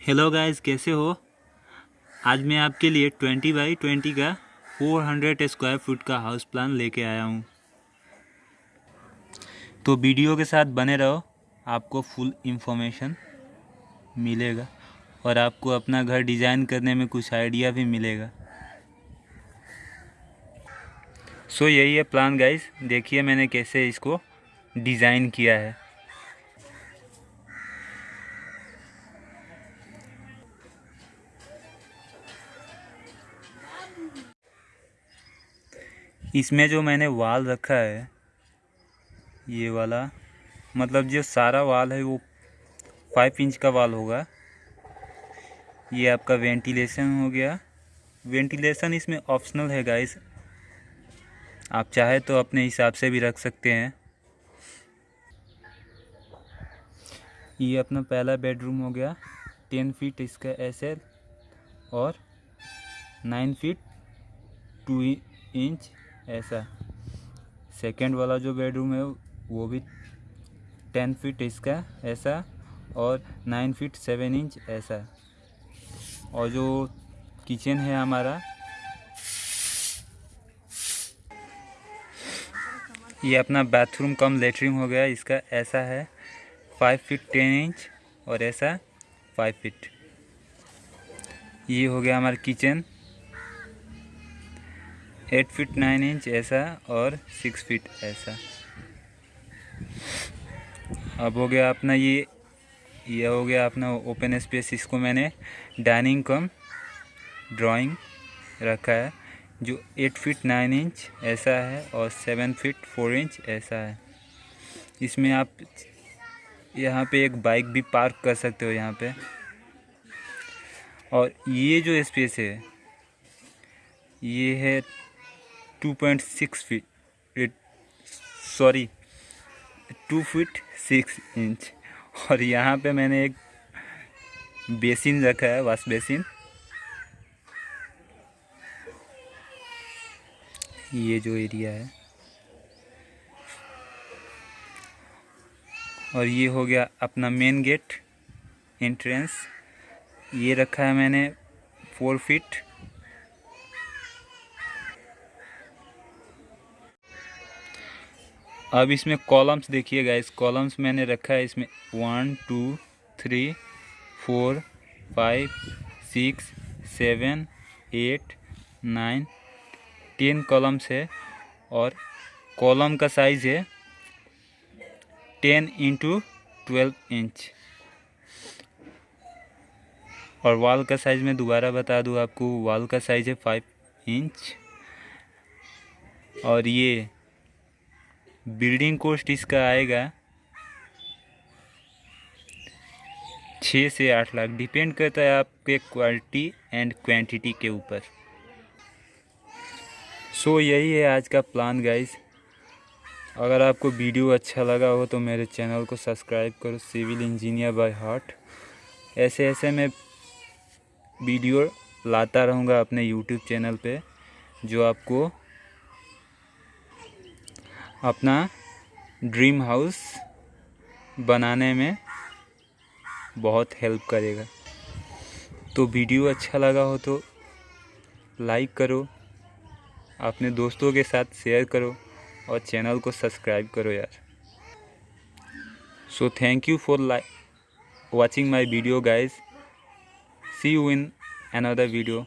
Hello guys कैसे हो? आज मैं आपके लिए ट्वेंटी बाई ट्वेंटी का फोर हंड्रेड स्क्वायर फुट का हाउस प्लान लेके आया हूँ। तो वीडियो के साथ बने रहो आपको फुल इन्फॉर्मेशन मिलेगा और आपको अपना घर डिज़ाइन करने में कुछ आइडिया भी मिलेगा। सो so, यही है प्लान गाइस देखिए मैंने कैसे इसको डिज़ाइन किया है। इसमें जो मैंने वाल रखा है, ये वाला मतलब जो सारा वाल है वो फाइव इंच का वाल होगा। ये आपका वेंटिलेशन हो गया। वेंटिलेशन इसमें ऑप्शनल है गाइस आप चाहे तो अपने हिसाब से भी रख सकते हैं। ये अपना पहला बेडरूम हो गया। टेन फीट इसका एसएल और नाइन फीट टू इंच ऐसा। सेकेंड वाला जो बेडरूम है, वो भी टेन फीट इसका ऐसा और नाइन फीट सेवन इंच ऐसा। और जो किचन है हमारा, ये अपना बाथरूम कम लेटरिन हो गया, इसका ऐसा है फाइव फीट टेन इंच और ऐसा फाइव फीट ये हो गया हमारा kitchen eight feet nine inch ऐसा और सिक्स फीट ऐसा। अब हो गया अपना ये ये हो गया अपना ओपन स्पेस। इसको मैंने डाइनिंग कम ड्राइंग रखा है, जो एट फीट नाइन इंच ऐसा है और सेवन फीट फोर इंच ऐसा है। इसमें आप यहाँ पे एक बाइक भी पार्क कर सकते हो यहाँ पे। और ये जो स्पेस है, ये है two point six feet sorry two feet six inch और यहाँ पे मैंने एक बेसिन रखा है, वाश बेसिन। ये जो एरिया है। और ये हो गया अपना मेन गेट एंट्रेंस ये रखा है मैंने फोर फीट अब इसमें कॉलम्स देखिएगा इस कॉलम्स मैंने रखा है इसमें. One two three four five six seven eight nine ten columns है और कॉलम का साइज़ है टेन इंटू ट्वेल्व इंच और वॉल का साइज़ मैं दोबारा बता दूँ आपको. वॉल का साइज़ है फाइव इंच और ये बिल्डिंग कॉस्ट इसका आएगा छः से आठ लाख। डिपेंड करता है आपके क्वालिटी एंड क्वांटिटी के ऊपर। सो so, यही है आज का प्लान गाइस अगर आपको वीडियो अच्छा लगा हो तो मेरे चैनल को सब्सक्राइब करो सिविल इंजीनियर बाय हार्ट ऐसे ऐसे मैं वीडियो लाता रहूँगा अपने यूट्यूब चैनल पे जो आपको अपना ड्रीम हाउस बनाने में बहुत हेल्प करेगा। तो वीडियो अच्छा लगा हो तो लाइक करो, अपने दोस्तों के साथ शेयर करो और चैनल को सब्सक्राइब करो यार। So thank you for like watching my video guys see you in another video